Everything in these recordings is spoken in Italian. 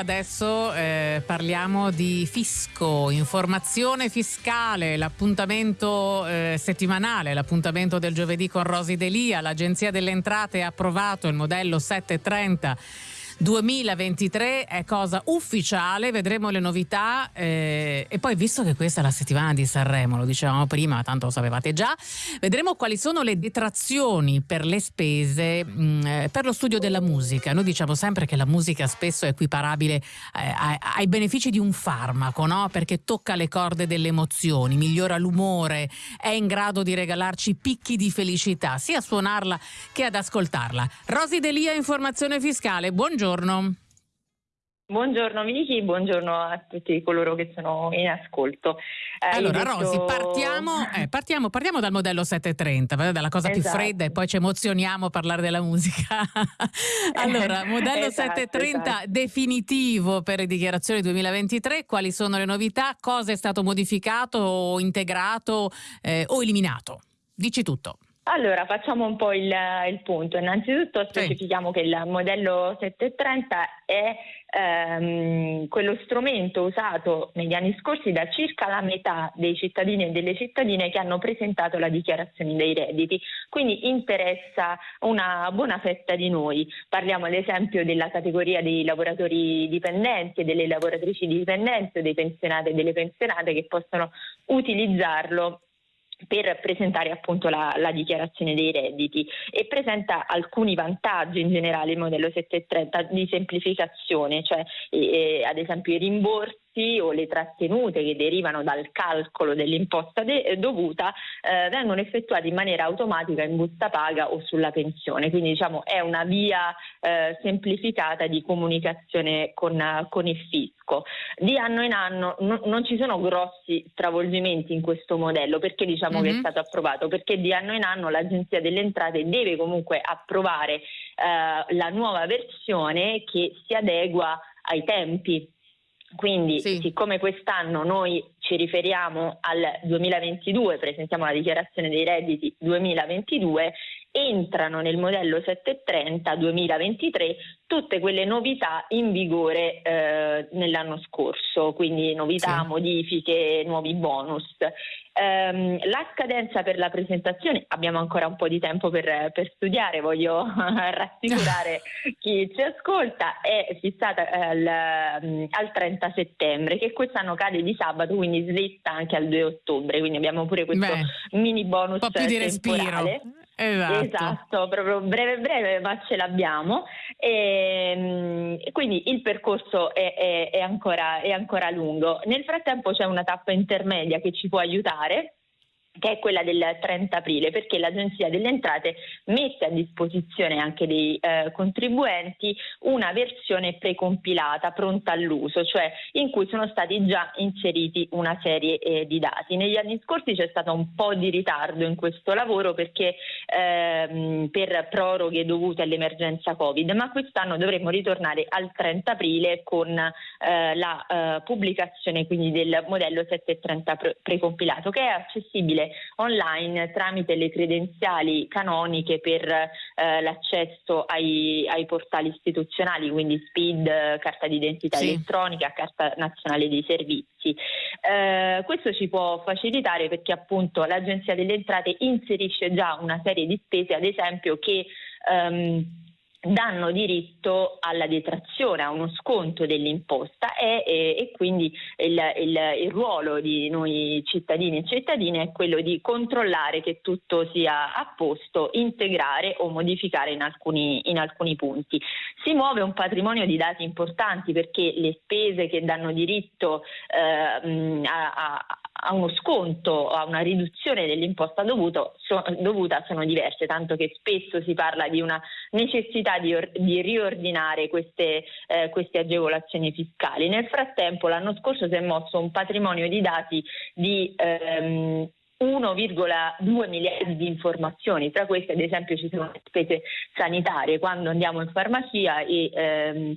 adesso eh, parliamo di fisco, informazione fiscale, l'appuntamento eh, settimanale, l'appuntamento del giovedì con Rosi Delia. L'Agenzia delle Entrate ha approvato il modello 730 2023 è cosa ufficiale, vedremo le novità eh, e poi visto che questa è la settimana di Sanremo, lo dicevamo prima, tanto lo sapevate già, vedremo quali sono le detrazioni per le spese mh, mm, eh, per lo studio della musica. Noi diciamo sempre che la musica spesso è equiparabile eh, ai, benefici di un farmaco, no? perché tocca le corde delle emozioni, migliora l'umore, è in grado di regalarci picchi di felicità, sia a suonarla che ad ascoltarla. Rosi Delia, informazione fiscale, buongiorno buongiorno. Buongiorno Vicky, buongiorno a tutti coloro che sono in ascolto. Hai allora detto... Rosi, partiamo, eh, partiamo, partiamo, dal modello 730, dalla cosa esatto. più fredda e poi ci emozioniamo a parlare della musica. allora, modello esatto, 730 esatto. definitivo per le dichiarazioni 2023, quali sono le novità, cosa è stato modificato o integrato eh, o eliminato? Dici tutto. Allora, facciamo un po' il, il punto. Innanzitutto specifichiamo sì. che il modello 730 è ehm, quello strumento usato negli anni scorsi da circa la metà dei cittadini e delle cittadine che hanno presentato la dichiarazione dei redditi, quindi interessa una buona fetta di noi. Parliamo ad esempio della categoria dei lavoratori dipendenti e delle lavoratrici dipendenti o dei pensionati e delle pensionate che possono utilizzarlo per presentare appunto la, la, dichiarazione dei redditi e presenta alcuni vantaggi in generale il modello 730 di semplificazione, cioè eh, ad esempio i rimborsi o le trattenute che derivano dal calcolo dell'imposta de- dovuta eh, vengono effettuate in maniera automatica in busta paga o sulla pensione, quindi diciamo è una via eh, semplificata di comunicazione con, con, il fisco. Di anno in anno no, non ci sono grossi stravolgimenti in questo modello perché diciamo mm-hmm. che è mhm. stato approvato, perché di anno in anno l'Agenzia delle Entrate deve comunque approvare eh, la nuova versione che si adegua ai tempi quindi, sì. siccome quest'anno noi ci riferiamo al 2022, presentiamo la dichiarazione dei redditi 2022, entrano nel modello 730 2023 tutte quelle novità in vigore eh, nell'anno scorso, quindi novità, sì. modifiche, nuovi bonus. Um, la scadenza per la presentazione, abbiamo ancora un po' di tempo per, per studiare, voglio rassicurare chi ci ascolta, è fissata al, al, 30 settembre, che quest'anno cade di sabato, quindi slitta anche al 2 ottobre, quindi abbiamo pure questo Beh, mini bonus. Un po' più di temporale. respiro. Esatto. esatto. proprio breve breve, ma ce l'abbiamo. E, ehm, quindi il percorso è, è, è, ancora, è ancora lungo. Nel frattempo c'è una tappa intermedia che ci può aiutare che è quella del 30 aprile, perché l'Agenzia delle Entrate mette a disposizione anche dei eh, contribuenti una versione precompilata, pronta all'uso, cioè in cui sono stati già inseriti una serie eh, di dati. Negli anni scorsi c'è stato un po' di ritardo in questo lavoro perché ehm, per proroghe dovute all'emergenza Covid, ma quest'anno dovremmo ritornare al 30 aprile con eh, la eh, pubblicazione quindi del modello 730 pre- precompilato che è accessibile online tramite le credenziali canoniche per eh, l'accesso ai, ai, portali istituzionali, quindi SPID, carta d'identità sì. elettronica, carta nazionale dei servizi. Eh, questo ci può facilitare perché appunto l'Agenzia delle Entrate inserisce già una serie di spese, ad esempio che ehm, danno diritto alla detrazione, a uno sconto dell'imposta e, e, e quindi il, il, il, ruolo di noi cittadini e cittadine è quello di controllare che tutto sia a posto, integrare o modificare in alcuni, in alcuni punti. Si muove un patrimonio di dati importanti perché le spese che danno diritto eh, a, a a uno sconto, a una riduzione dell'imposta dovuto, so, dovuta sono diverse, tanto che spesso si parla di una necessità di, or, di riordinare queste, eh, queste, agevolazioni fiscali. Nel frattempo l'anno scorso si è mosso un patrimonio di dati di ehm, 1,2 miliardi di informazioni, tra queste ad esempio ci sono le spese sanitarie quando andiamo in farmacia e ehm,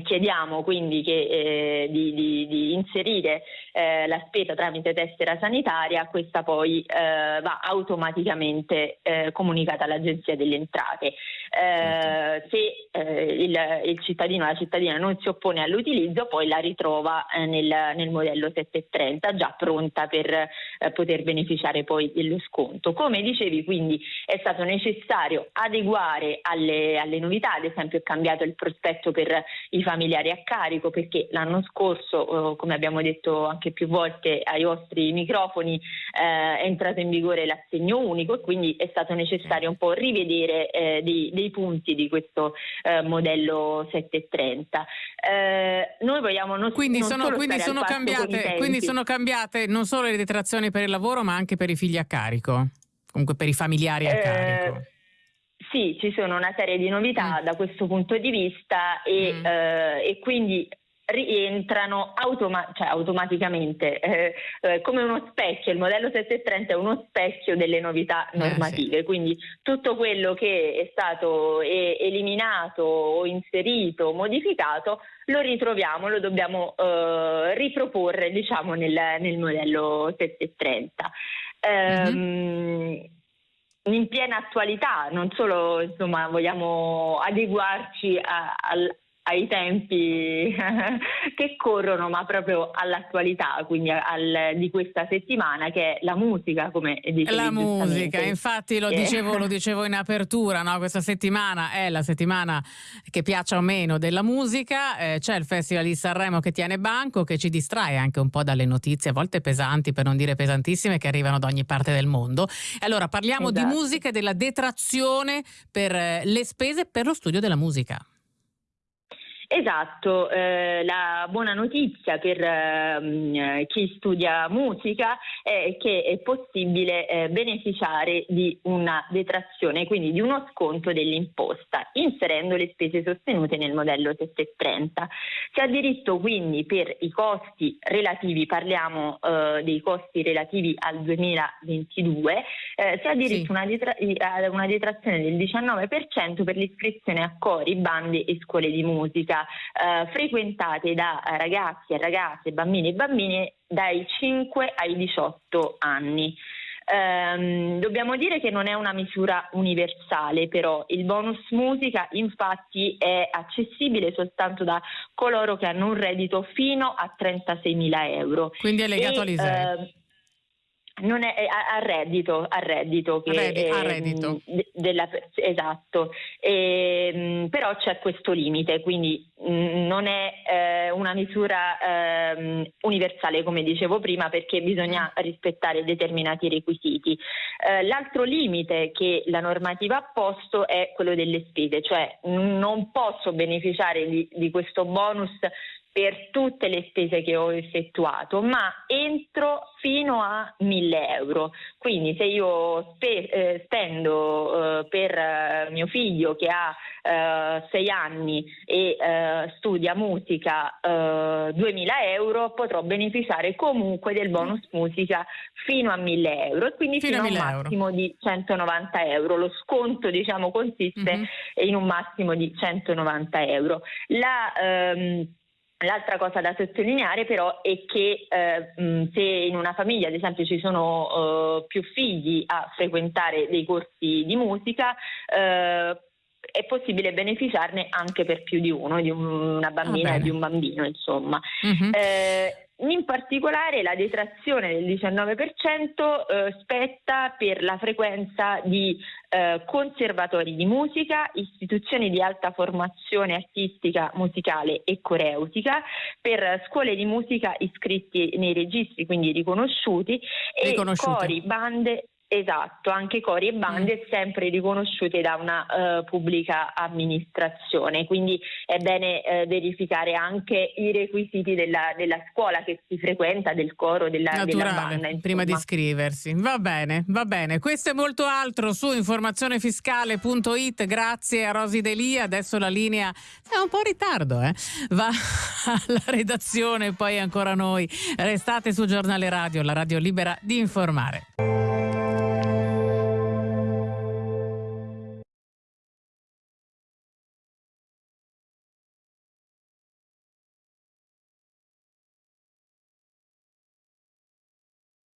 Chiediamo quindi che, eh, di, di, di, inserire eh, la spesa tramite tessera sanitaria, questa poi eh, va automaticamente eh, comunicata all'Agenzia delle Entrate. Eh, se eh, il, il, cittadino o la cittadina non si oppone all'utilizzo, poi la ritrova eh, nel, nel, modello 730 già pronta per eh, poter beneficiare poi dello sconto. Come dicevi, quindi è stato necessario adeguare alle, alle novità, ad esempio è cambiato il prospetto per i familiari a carico perché l'anno scorso, come abbiamo detto anche più volte ai vostri microfoni, eh, è entrato in vigore l'assegno unico e quindi è stato necessario un po' rivedere eh, dei, dei, punti di questo eh, modello 730. Eh, noi vogliamo non, quindi non sono, quindi sono cambiate, quindi sono cambiate non solo le detrazioni per il lavoro ma anche per i figli a carico, comunque per i familiari a eh, carico. Sì, ci sono una serie di novità mm. da questo punto di vista e, mm. eh, e quindi rientrano automa- cioè automaticamente eh, eh, come uno specchio, il modello 730 è uno specchio delle novità normative, eh, sì. quindi tutto quello che è stato eliminato o inserito o modificato lo ritroviamo, lo dobbiamo eh, riproporre diciamo nel, nel, modello 730. Mm-hmm. Um, in piena attualità, non solo insomma, vogliamo adeguarci a, al, ai tempi che corrono, ma proprio all'attualità, quindi al, di questa settimana, che è la musica, come dicevi La musica, infatti lo dicevo, lo dicevo in apertura, no? questa settimana è la settimana che piaccia o meno della musica, eh, c'è il Festival di Sanremo che tiene banco, che ci distrae anche un po' dalle notizie, a volte pesanti, per non dire pesantissime, che arrivano da ogni parte del mondo. Allora parliamo esatto. di musica e della detrazione per eh, le spese per lo studio della musica. Esatto, eh, la buona notizia per eh, chi studia musica è che è possibile eh, beneficiare di una detrazione, quindi di uno sconto dell'imposta, inserendo le spese sostenute nel modello 730. Si ha diritto quindi per i costi relativi, parliamo eh, dei costi relativi al 2022, eh, si ha diritto sì. una, detra- a una detrazione del 19% per l'iscrizione a cori, bande e scuole di musica eh, frequentate da ragazzi e ragazze, bambini e bambine dai 5 ai 18 anni. Um, dobbiamo dire che non è una misura universale, però il bonus musica infatti è accessibile soltanto da coloro che hanno un reddito fino a 36.000 euro. Quindi è legato all'ISEE. Non è, a, reddito, a reddito, che, Reddi, a reddito. Eh, della, esatto, e, ehm, però c'è questo limite, quindi mh, non è eh, una misura eh, universale come dicevo prima perché bisogna rispettare determinati requisiti. Eh, l'altro limite che la normativa ha posto è quello delle spese, cioè non posso beneficiare di, di questo bonus per tutte le spese che ho effettuato, ma entro fino a 1000 euro. Quindi se io spe- eh, spendo eh, per eh, mio figlio che ha 6 eh, anni e eh, studia musica 2000 eh, euro, potrò beneficiare comunque del bonus musica fino a 1000 euro, quindi fino, fino a un massimo euro. di 190 euro. Lo sconto diciamo consiste mm-hmm. in un massimo di 190 euro. La, ehm, L'altra cosa da sottolineare però è che eh, se in una famiglia ad esempio ci sono eh, più figli a frequentare dei corsi di musica, eh, è possibile beneficiarne anche per più di uno, di una bambina e di un bambino, insomma. Mm-hmm. Eh, in particolare la detrazione del 19% eh, spetta per la frequenza di eh, conservatori di musica, istituzioni di alta formazione artistica, musicale e coreutica, per scuole di musica iscritti nei registri, quindi riconosciuti, e cori, bande Esatto, anche cori e bande mm. sempre riconosciute da una uh, pubblica amministrazione, quindi è bene uh, verificare anche i requisiti della, della, scuola che si frequenta, del coro, della, Naturale, della banda. Insomma. Prima di iscriversi. Va bene, va bene. Questo è molto altro su informazionefiscale.it. Grazie a Rosi Delia. Adesso la linea è un po' in ritardo, eh? va alla redazione, poi ancora noi. Restate su Giornale Radio, la radio libera di informare.